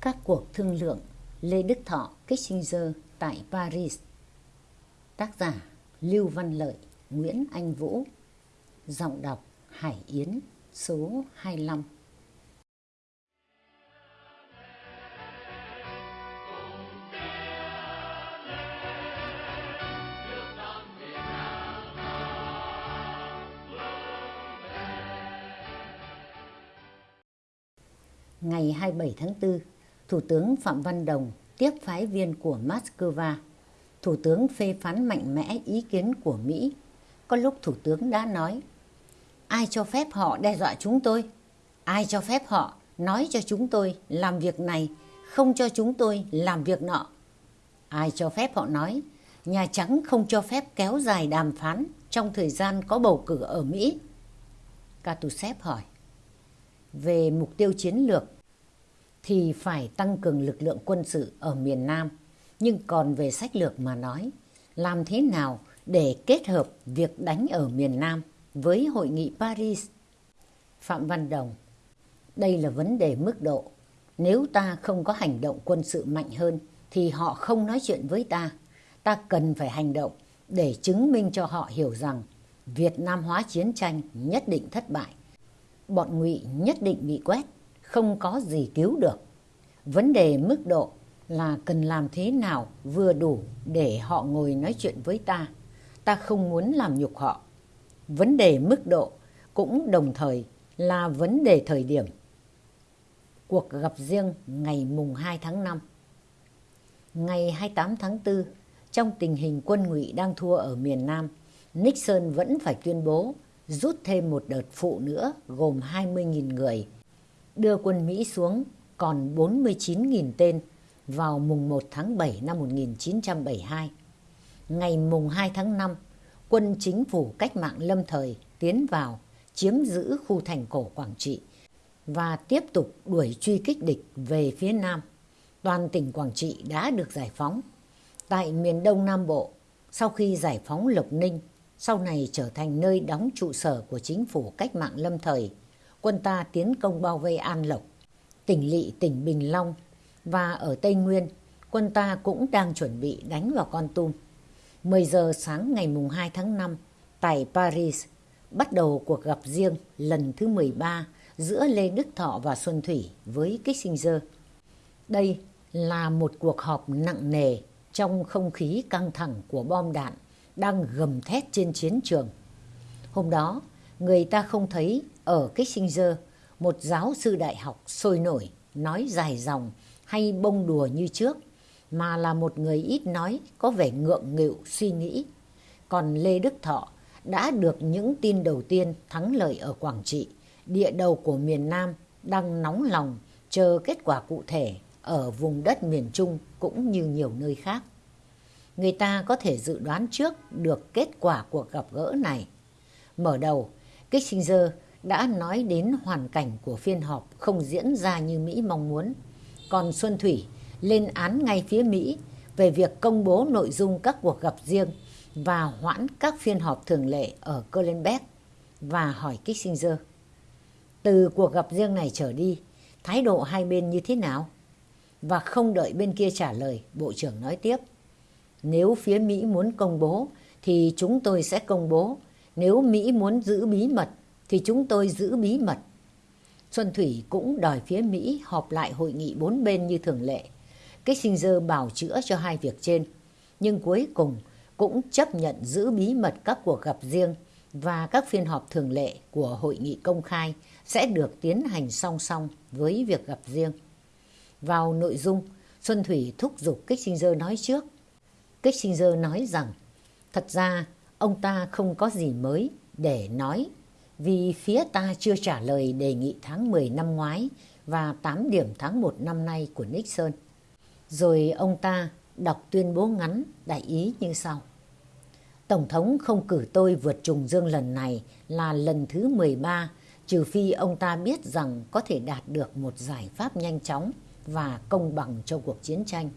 Các cuộc thương lượng Lê Đức Thọ Kissinger tại Paris. Tác giả Lưu Văn Lợi Nguyễn Anh Vũ. Giọng đọc Hải Yến số 25 Ngày 27 tháng 4, Thủ tướng Phạm Văn Đồng tiếp phái viên của Moscow. Thủ tướng phê phán mạnh mẽ ý kiến của Mỹ. Có lúc Thủ tướng đã nói, ai cho phép họ đe dọa chúng tôi? Ai cho phép họ nói cho chúng tôi làm việc này, không cho chúng tôi làm việc nọ? Ai cho phép họ nói, Nhà Trắng không cho phép kéo dài đàm phán trong thời gian có bầu cử ở Mỹ? Katusev hỏi. Về mục tiêu chiến lược thì phải tăng cường lực lượng quân sự ở miền Nam. Nhưng còn về sách lược mà nói, làm thế nào để kết hợp việc đánh ở miền Nam với hội nghị Paris? Phạm Văn Đồng Đây là vấn đề mức độ. Nếu ta không có hành động quân sự mạnh hơn thì họ không nói chuyện với ta. Ta cần phải hành động để chứng minh cho họ hiểu rằng Việt Nam hóa chiến tranh nhất định thất bại. Bọn ngụy nhất định bị quét không có gì cứu được. Vấn đề mức độ là cần làm thế nào vừa đủ để họ ngồi nói chuyện với ta. Ta không muốn làm nhục họ. Vấn đề mức độ cũng đồng thời là vấn đề thời điểm. Cuộc gặp riêng ngày mùng 2 tháng 5 Ngày 28 tháng 4, trong tình hình quân ngụy đang thua ở miền Nam, Nixon vẫn phải tuyên bố rút thêm một đợt phụ nữa gồm 20.000 người đưa quân Mỹ xuống còn 49.000 tên vào mùng 1 tháng 7 năm 1972. Ngày mùng 2 tháng 5, quân chính phủ cách mạng lâm thời tiến vào chiếm giữ khu thành cổ Quảng Trị và tiếp tục đuổi truy kích địch về phía Nam. Toàn tỉnh Quảng Trị đã được giải phóng. Tại miền Đông Nam Bộ, sau khi giải phóng Lộc Ninh, sau này trở thành nơi đóng trụ sở của chính phủ cách mạng lâm thời quân ta tiến công bao vây An Lộc, tỉnh Lị, tỉnh Bình Long và ở Tây Nguyên, quân ta cũng đang chuẩn bị đánh vào Con Tum. 10 giờ sáng ngày mùng 2 tháng 5 tại Paris, bắt đầu cuộc gặp riêng lần thứ 13 giữa Lê Đức Thọ và Xuân Thủy với Kissinger. Đây là một cuộc họp nặng nề trong không khí căng thẳng của bom đạn đang gầm thét trên chiến trường. Hôm đó, người ta không thấy ở Kissinger, một giáo sư đại học sôi nổi, nói dài dòng hay bông đùa như trước, mà là một người ít nói, có vẻ ngượng nghịu suy nghĩ. Còn Lê Đức Thọ đã được những tin đầu tiên thắng lợi ở Quảng Trị, địa đầu của miền Nam đang nóng lòng chờ kết quả cụ thể ở vùng đất miền Trung cũng như nhiều nơi khác. Người ta có thể dự đoán trước được kết quả cuộc gặp gỡ này. Mở đầu, Kissinger đã nói đến hoàn cảnh của phiên họp không diễn ra như Mỹ mong muốn. Còn Xuân Thủy lên án ngay phía Mỹ về việc công bố nội dung các cuộc gặp riêng và hoãn các phiên họp thường lệ ở Kohlenberg và hỏi Kissinger. Từ cuộc gặp riêng này trở đi, thái độ hai bên như thế nào? Và không đợi bên kia trả lời, Bộ trưởng nói tiếp. Nếu phía Mỹ muốn công bố thì chúng tôi sẽ công bố. Nếu Mỹ muốn giữ bí mật thì chúng tôi giữ bí mật. Xuân Thủy cũng đòi phía Mỹ họp lại hội nghị bốn bên như thường lệ. Kissinger bảo chữa cho hai việc trên, nhưng cuối cùng cũng chấp nhận giữ bí mật các cuộc gặp riêng và các phiên họp thường lệ của hội nghị công khai sẽ được tiến hành song song với việc gặp riêng. Vào nội dung, Xuân Thủy thúc giục Kissinger nói trước. Kissinger nói rằng, thật ra ông ta không có gì mới để nói vì phía ta chưa trả lời đề nghị tháng 10 năm ngoái và 8 điểm tháng 1 năm nay của Nixon. Rồi ông ta đọc tuyên bố ngắn đại ý như sau. Tổng thống không cử tôi vượt trùng dương lần này là lần thứ 13, trừ phi ông ta biết rằng có thể đạt được một giải pháp nhanh chóng và công bằng cho cuộc chiến tranh.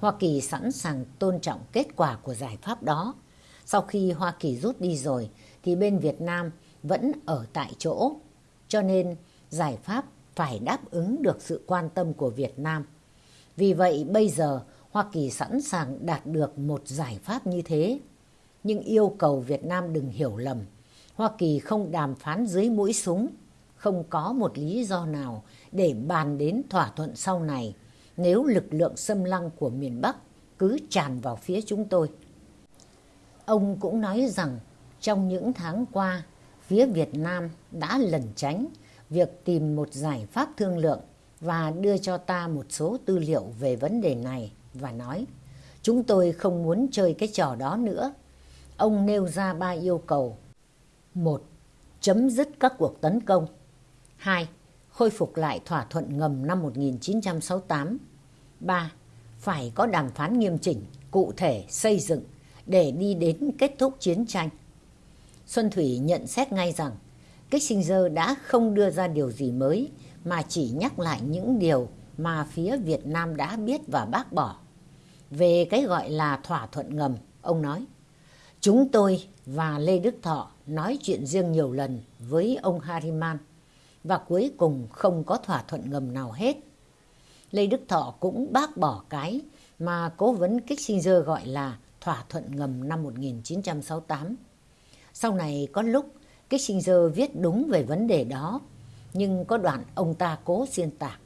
Hoa Kỳ sẵn sàng tôn trọng kết quả của giải pháp đó. Sau khi Hoa Kỳ rút đi rồi, thì bên Việt Nam vẫn ở tại chỗ. Cho nên giải pháp phải đáp ứng được sự quan tâm của Việt Nam. Vì vậy bây giờ Hoa Kỳ sẵn sàng đạt được một giải pháp như thế. Nhưng yêu cầu Việt Nam đừng hiểu lầm. Hoa Kỳ không đàm phán dưới mũi súng, không có một lý do nào để bàn đến thỏa thuận sau này nếu lực lượng xâm lăng của miền Bắc cứ tràn vào phía chúng tôi. Ông cũng nói rằng trong những tháng qua, phía Việt Nam đã lẩn tránh việc tìm một giải pháp thương lượng và đưa cho ta một số tư liệu về vấn đề này và nói chúng tôi không muốn chơi cái trò đó nữa. Ông nêu ra ba yêu cầu. một Chấm dứt các cuộc tấn công. hai Khôi phục lại thỏa thuận ngầm năm 1968. 3. Phải có đàm phán nghiêm chỉnh, cụ thể, xây dựng để đi đến kết thúc chiến tranh. Xuân Thủy nhận xét ngay rằng Kissinger đã không đưa ra điều gì mới mà chỉ nhắc lại những điều mà phía Việt Nam đã biết và bác bỏ. Về cái gọi là thỏa thuận ngầm, ông nói, Chúng tôi và Lê Đức Thọ nói chuyện riêng nhiều lần với ông Harriman và cuối cùng không có thỏa thuận ngầm nào hết. Lê Đức Thọ cũng bác bỏ cái mà cố vấn Kissinger gọi là thỏa thuận ngầm năm 1968. Sau này có lúc Kissinger viết đúng về vấn đề đó, nhưng có đoạn ông ta cố xuyên tạc.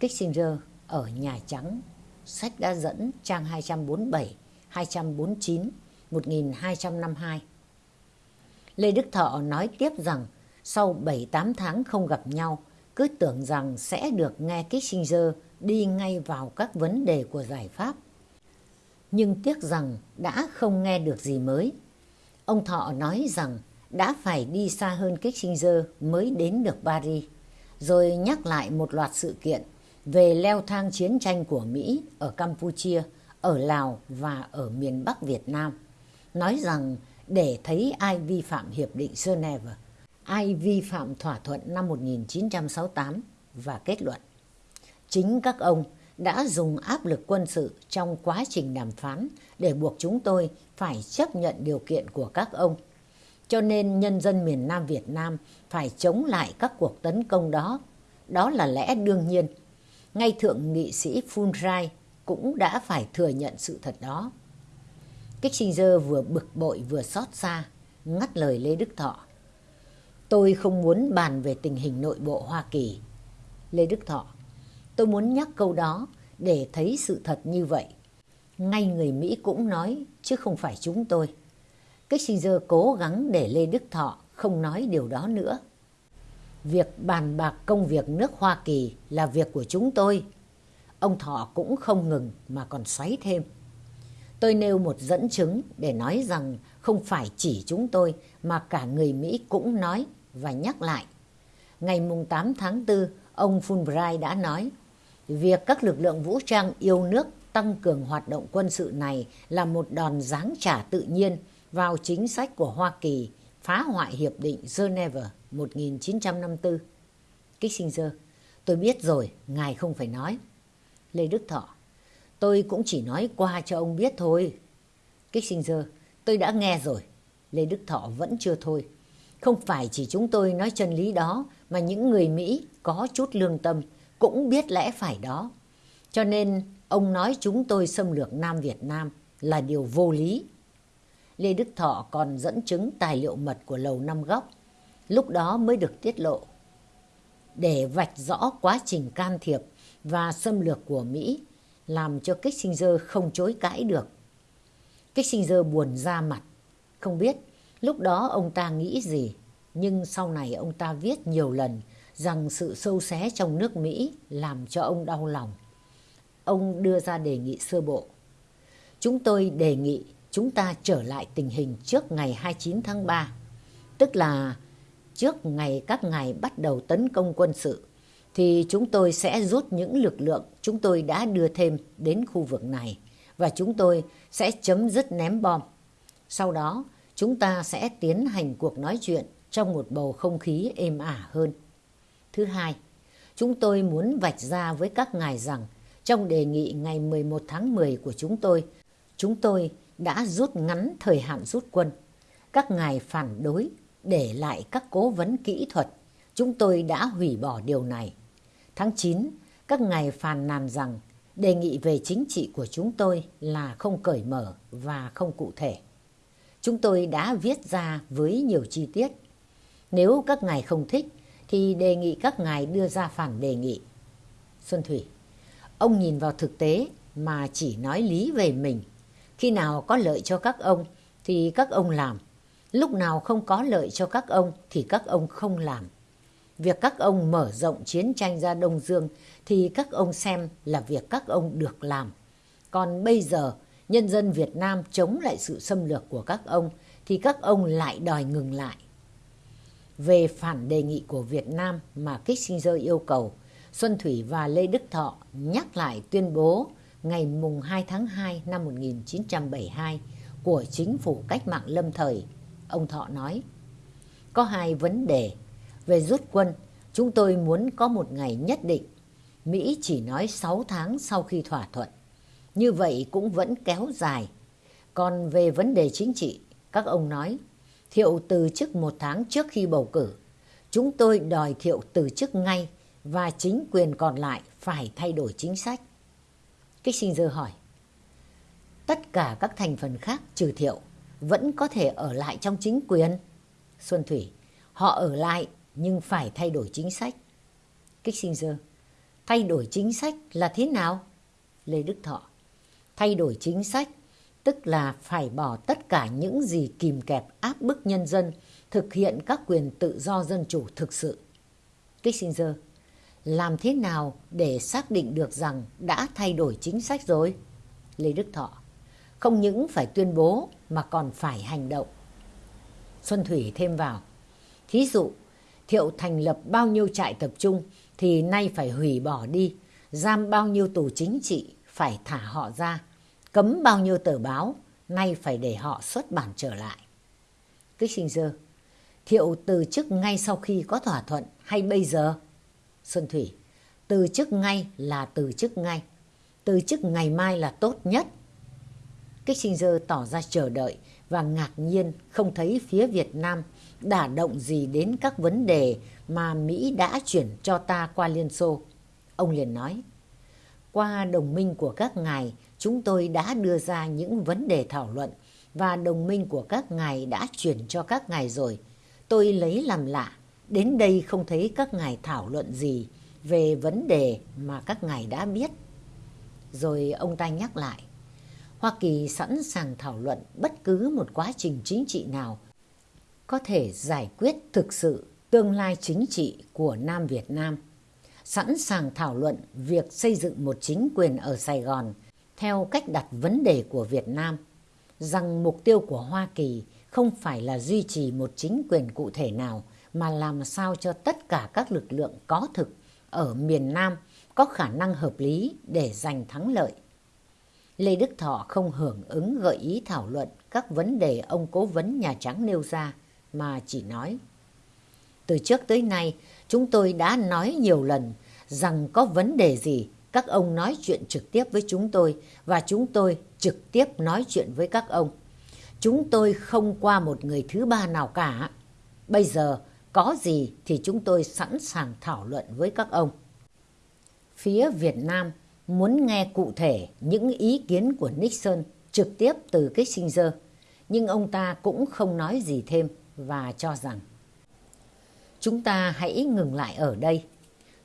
Kissinger ở Nhà Trắng, sách đã dẫn trang 247, 249, 1252. Lê Đức Thọ nói tiếp rằng sau 7-8 tháng không gặp nhau, cứ tưởng rằng sẽ được nghe Kissinger đi ngay vào các vấn đề của giải pháp. Nhưng tiếc rằng đã không nghe được gì mới. Ông Thọ nói rằng đã phải đi xa hơn Kissinger mới đến được Paris, rồi nhắc lại một loạt sự kiện về leo thang chiến tranh của Mỹ ở Campuchia, ở Lào và ở miền Bắc Việt Nam. Nói rằng để thấy ai vi phạm Hiệp định Geneva, ai vi phạm thỏa thuận năm 1968 và kết luận. Chính các ông đã dùng áp lực quân sự trong quá trình đàm phán để buộc chúng tôi phải chấp nhận điều kiện của các ông. Cho nên nhân dân miền Nam Việt Nam phải chống lại các cuộc tấn công đó. Đó là lẽ đương nhiên. Ngay thượng nghị sĩ Fulbright cũng đã phải thừa nhận sự thật đó. Kissinger vừa bực bội vừa xót xa, ngắt lời Lê Đức Thọ. Tôi không muốn bàn về tình hình nội bộ Hoa Kỳ. Lê Đức Thọ, tôi muốn nhắc câu đó để thấy sự thật như vậy. Ngay người Mỹ cũng nói, chứ không phải chúng tôi. Kissinger cố gắng để Lê Đức Thọ không nói điều đó nữa. Việc bàn bạc công việc nước Hoa Kỳ là việc của chúng tôi. Ông Thọ cũng không ngừng mà còn xoáy thêm. Tôi nêu một dẫn chứng để nói rằng không phải chỉ chúng tôi mà cả người Mỹ cũng nói và nhắc lại. Ngày 8 tháng 4, ông Fulbright đã nói, việc các lực lượng vũ trang yêu nước tăng cường hoạt động quân sự này là một đòn giáng trả tự nhiên vào chính sách của Hoa Kỳ phá hoại Hiệp định Geneva 1954. Kissinger, tôi biết rồi, ngài không phải nói. Lê Đức Thọ, tôi cũng chỉ nói qua cho ông biết thôi. Kissinger, tôi đã nghe rồi. Lê Đức Thọ vẫn chưa thôi. Không phải chỉ chúng tôi nói chân lý đó, mà những người Mỹ có chút lương tâm cũng biết lẽ phải đó. Cho nên ông nói chúng tôi xâm lược Nam Việt Nam là điều vô lý. Lê Đức Thọ còn dẫn chứng tài liệu mật của Lầu Năm Góc, lúc đó mới được tiết lộ. Để vạch rõ quá trình can thiệp và xâm lược của Mỹ, làm cho Kissinger không chối cãi được. Kissinger buồn ra mặt, không biết Lúc đó ông ta nghĩ gì, nhưng sau này ông ta viết nhiều lần rằng sự sâu xé trong nước Mỹ làm cho ông đau lòng. Ông đưa ra đề nghị sơ bộ. Chúng tôi đề nghị chúng ta trở lại tình hình trước ngày 29 tháng 3, tức là trước ngày các ngày bắt đầu tấn công quân sự, thì chúng tôi sẽ rút những lực lượng chúng tôi đã đưa thêm đến khu vực này và chúng tôi sẽ chấm dứt ném bom. Sau đó, chúng ta sẽ tiến hành cuộc nói chuyện trong một bầu không khí êm ả hơn. Thứ hai, chúng tôi muốn vạch ra với các ngài rằng trong đề nghị ngày 11 tháng 10 của chúng tôi, chúng tôi đã rút ngắn thời hạn rút quân. Các ngài phản đối để lại các cố vấn kỹ thuật chúng tôi đã hủy bỏ điều này. Tháng 9, các ngài phàn nàn rằng đề nghị về chính trị của chúng tôi là không cởi mở và không cụ thể. Chúng tôi đã viết ra với nhiều chi tiết. Nếu các ngài không thích thì đề nghị các ngài đưa ra phản đề nghị. Xuân Thủy, ông nhìn vào thực tế mà chỉ nói lý về mình. Khi nào có lợi cho các ông thì các ông làm. Lúc nào không có lợi cho các ông thì các ông không làm. Việc các ông mở rộng chiến tranh ra Đông Dương thì các ông xem là việc các ông được làm. Còn bây giờ, nhân dân Việt Nam chống lại sự xâm lược của các ông thì các ông lại đòi ngừng lại. Về phản đề nghị của Việt Nam mà Kissinger yêu cầu, Xuân Thủy và Lê Đức Thọ nhắc lại tuyên bố ngày mùng 2 tháng 2 năm 1972 của chính phủ cách mạng lâm thời. Ông Thọ nói, có hai vấn đề. Về rút quân, chúng tôi muốn có một ngày nhất định. Mỹ chỉ nói 6 tháng sau khi thỏa thuận. Như vậy cũng vẫn kéo dài. Còn về vấn đề chính trị, các ông nói, Thiệu từ chức một tháng trước khi bầu cử. Chúng tôi đòi Thiệu từ chức ngay và chính quyền còn lại phải thay đổi chính sách. Kissinger hỏi, tất cả các thành phần khác trừ Thiệu vẫn có thể ở lại trong chính quyền. Xuân Thủy, họ ở lại nhưng phải thay đổi chính sách. Kissinger, thay đổi chính sách là thế nào? Lê Đức Thọ, thay đổi chính sách tức là phải bỏ tất cả những gì kìm kẹp áp bức nhân dân thực hiện các quyền tự do dân chủ thực sự. Kissinger, làm thế nào để xác định được rằng đã thay đổi chính sách rồi? Lê Đức Thọ, không những phải tuyên bố mà còn phải hành động. Xuân Thủy thêm vào, thí dụ, Thiệu thành lập bao nhiêu trại tập trung thì nay phải hủy bỏ đi, giam bao nhiêu tù chính trị phải thả họ ra, cấm bao nhiêu tờ báo, nay phải để họ xuất bản trở lại. Kissinger, Thiệu từ chức ngay sau khi có thỏa thuận hay bây giờ? Xuân Thủy, từ chức ngay là từ chức ngay. Từ chức ngày mai là tốt nhất. Kissinger tỏ ra chờ đợi và ngạc nhiên không thấy phía Việt Nam đả động gì đến các vấn đề mà Mỹ đã chuyển cho ta qua Liên Xô. Ông liền nói, qua đồng minh của các ngài, chúng tôi đã đưa ra những vấn đề thảo luận và đồng minh của các ngài đã chuyển cho các ngài rồi. Tôi lấy làm lạ, đến đây không thấy các ngài thảo luận gì về vấn đề mà các ngài đã biết. Rồi ông ta nhắc lại, Hoa Kỳ sẵn sàng thảo luận bất cứ một quá trình chính trị nào có thể giải quyết thực sự tương lai chính trị của Nam Việt Nam. Sẵn sàng thảo luận việc xây dựng một chính quyền ở Sài Gòn theo cách đặt vấn đề của Việt Nam, rằng mục tiêu của Hoa Kỳ không phải là duy trì một chính quyền cụ thể nào mà làm sao cho tất cả các lực lượng có thực ở miền Nam có khả năng hợp lý để giành thắng lợi. Lê Đức Thọ không hưởng ứng gợi ý thảo luận các vấn đề ông cố vấn Nhà Trắng nêu ra, mà chỉ nói. Từ trước tới nay, chúng tôi đã nói nhiều lần rằng có vấn đề gì, các ông nói chuyện trực tiếp với chúng tôi và chúng tôi trực tiếp nói chuyện với các ông. Chúng tôi không qua một người thứ ba nào cả. Bây giờ, có gì thì chúng tôi sẵn sàng thảo luận với các ông. Phía Việt Nam muốn nghe cụ thể những ý kiến của Nixon trực tiếp từ Kissinger, nhưng ông ta cũng không nói gì thêm và cho rằng chúng ta hãy ngừng lại ở đây.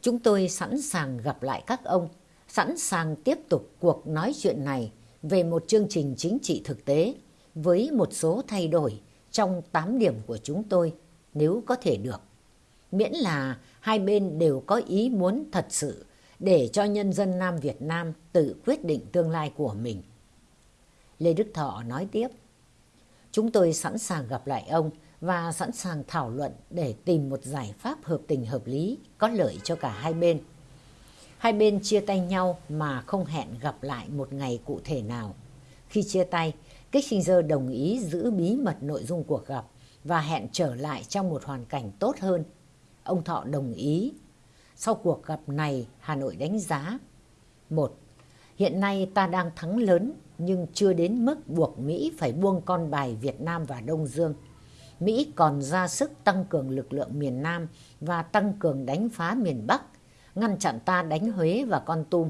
Chúng tôi sẵn sàng gặp lại các ông, sẵn sàng tiếp tục cuộc nói chuyện này về một chương trình chính trị thực tế với một số thay đổi trong 8 điểm của chúng tôi nếu có thể được. Miễn là hai bên đều có ý muốn thật sự để cho nhân dân Nam Việt Nam tự quyết định tương lai của mình. Lê Đức Thọ nói tiếp, Chúng tôi sẵn sàng gặp lại ông và sẵn sàng thảo luận để tìm một giải pháp hợp tình hợp lý, có lợi cho cả hai bên. Hai bên chia tay nhau mà không hẹn gặp lại một ngày cụ thể nào. Khi chia tay, Kissinger đồng ý giữ bí mật nội dung cuộc gặp và hẹn trở lại trong một hoàn cảnh tốt hơn. Ông Thọ đồng ý. Sau cuộc gặp này, Hà Nội đánh giá. Một, hiện nay ta đang thắng lớn nhưng chưa đến mức buộc Mỹ phải buông con bài Việt Nam và Đông Dương. Mỹ còn ra sức tăng cường lực lượng miền Nam và tăng cường đánh phá miền Bắc, ngăn chặn ta đánh Huế và Con Tum.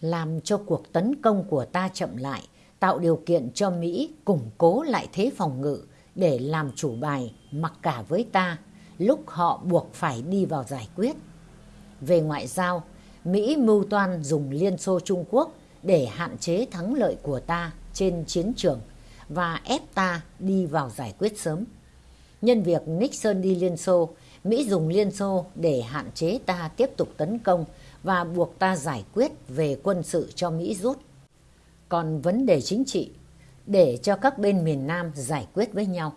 Làm cho cuộc tấn công của ta chậm lại, tạo điều kiện cho Mỹ củng cố lại thế phòng ngự để làm chủ bài mặc cả với ta lúc họ buộc phải đi vào giải quyết. Về ngoại giao, Mỹ mưu toan dùng Liên Xô Trung Quốc để hạn chế thắng lợi của ta trên chiến trường và ép ta đi vào giải quyết sớm. Nhân việc Nixon đi Liên Xô, Mỹ dùng Liên Xô để hạn chế ta tiếp tục tấn công và buộc ta giải quyết về quân sự cho Mỹ rút. Còn vấn đề chính trị, để cho các bên miền Nam giải quyết với nhau.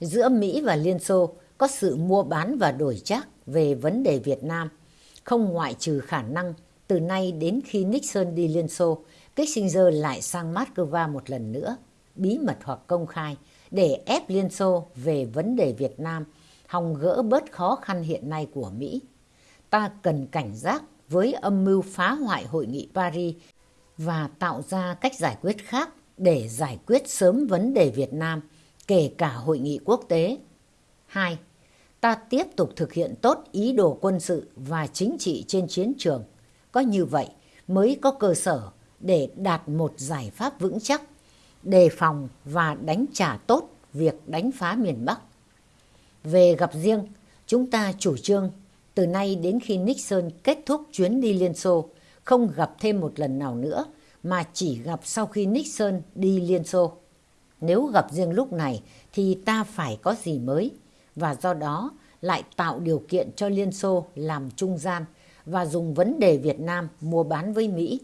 Giữa Mỹ và Liên Xô có sự mua bán và đổi trác về vấn đề Việt Nam, không ngoại trừ khả năng từ nay đến khi Nixon đi Liên Xô, Kissinger lại sang Moscow một lần nữa, bí mật hoặc công khai, để ép Liên Xô về vấn đề Việt Nam, hòng gỡ bớt khó khăn hiện nay của Mỹ. Ta cần cảnh giác với âm mưu phá hoại hội nghị Paris và tạo ra cách giải quyết khác để giải quyết sớm vấn đề Việt Nam, kể cả hội nghị quốc tế. 2. Ta tiếp tục thực hiện tốt ý đồ quân sự và chính trị trên chiến trường. Có như vậy mới có cơ sở để đạt một giải pháp vững chắc, đề phòng và đánh trả tốt việc đánh phá miền Bắc. Về gặp riêng, chúng ta chủ trương từ nay đến khi Nixon kết thúc chuyến đi Liên Xô, không gặp thêm một lần nào nữa mà chỉ gặp sau khi Nixon đi Liên Xô. Nếu gặp riêng lúc này thì ta phải có gì mới và do đó lại tạo điều kiện cho Liên Xô làm trung gian và dùng vấn đề Việt Nam mua bán với Mỹ.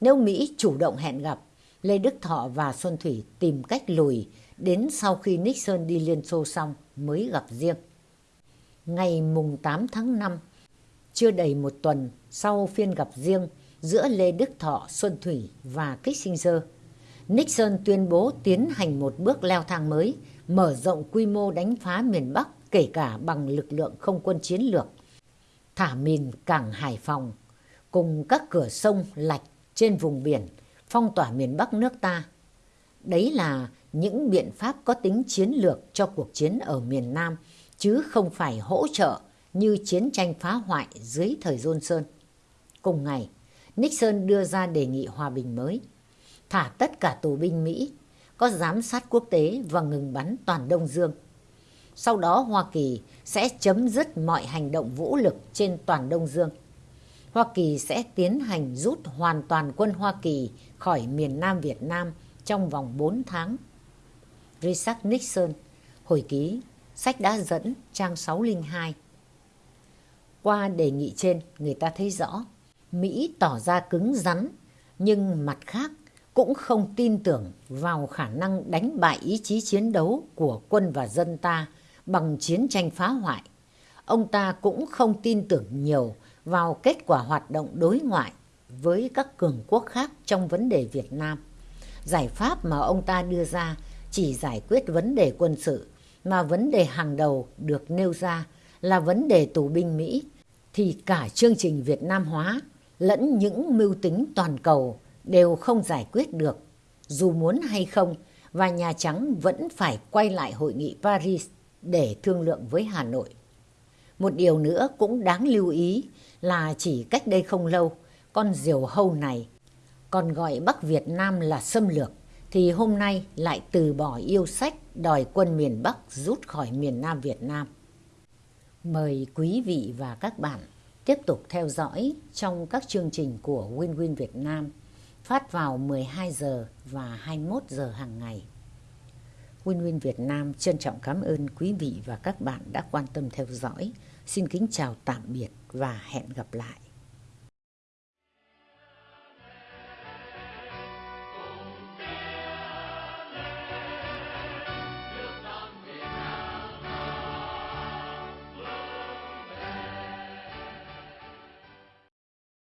Nếu Mỹ chủ động hẹn gặp, Lê Đức Thọ và Xuân Thủy tìm cách lùi đến sau khi Nixon đi Liên Xô xong mới gặp riêng. Ngày mùng 8 tháng 5, chưa đầy một tuần sau phiên gặp riêng giữa Lê Đức Thọ, Xuân Thủy và Kissinger, Nixon tuyên bố tiến hành một bước leo thang mới, mở rộng quy mô đánh phá miền Bắc kể cả bằng lực lượng không quân chiến lược, thả mìn cảng Hải Phòng, cùng các cửa sông lạch trên vùng biển, phong tỏa miền Bắc nước ta. Đấy là những biện pháp có tính chiến lược cho cuộc chiến ở miền Nam, chứ không phải hỗ trợ như chiến tranh phá hoại dưới thời Johnson. Cùng ngày, Nixon đưa ra đề nghị hòa bình mới, thả tất cả tù binh Mỹ, có giám sát quốc tế và ngừng bắn toàn Đông Dương. Sau đó Hoa Kỳ sẽ chấm dứt mọi hành động vũ lực trên toàn Đông Dương. Hoa Kỳ sẽ tiến hành rút hoàn toàn quân Hoa Kỳ khỏi miền Nam Việt Nam trong vòng 4 tháng. Richard Nixon, hồi ký, sách đã dẫn trang 602. Qua đề nghị trên, người ta thấy rõ Mỹ tỏ ra cứng rắn, nhưng mặt khác cũng không tin tưởng vào khả năng đánh bại ý chí chiến đấu của quân và dân ta bằng chiến tranh phá hoại. Ông ta cũng không tin tưởng nhiều vào kết quả hoạt động đối ngoại với các cường quốc khác trong vấn đề Việt Nam. Giải pháp mà ông ta đưa ra chỉ giải quyết vấn đề quân sự, mà vấn đề hàng đầu được nêu ra là vấn đề tù binh Mỹ, thì cả chương trình Việt Nam hóa lẫn những mưu tính toàn cầu đều không giải quyết được, dù muốn hay không, và Nhà Trắng vẫn phải quay lại hội nghị Paris để thương lượng với Hà Nội. Một điều nữa cũng đáng lưu ý là chỉ cách đây không lâu, con diều hâu này còn gọi Bắc Việt Nam là xâm lược, thì hôm nay lại từ bỏ yêu sách đòi quân miền Bắc rút khỏi miền Nam Việt Nam. Mời quý vị và các bạn tiếp tục theo dõi trong các chương trình của Win Win Việt Nam phát vào 12 giờ và 21 giờ hàng ngày. Win Win Việt Nam trân trọng cảm ơn quý vị và các bạn đã quan tâm theo dõi. Xin kính chào tạm biệt và hẹn gặp lại.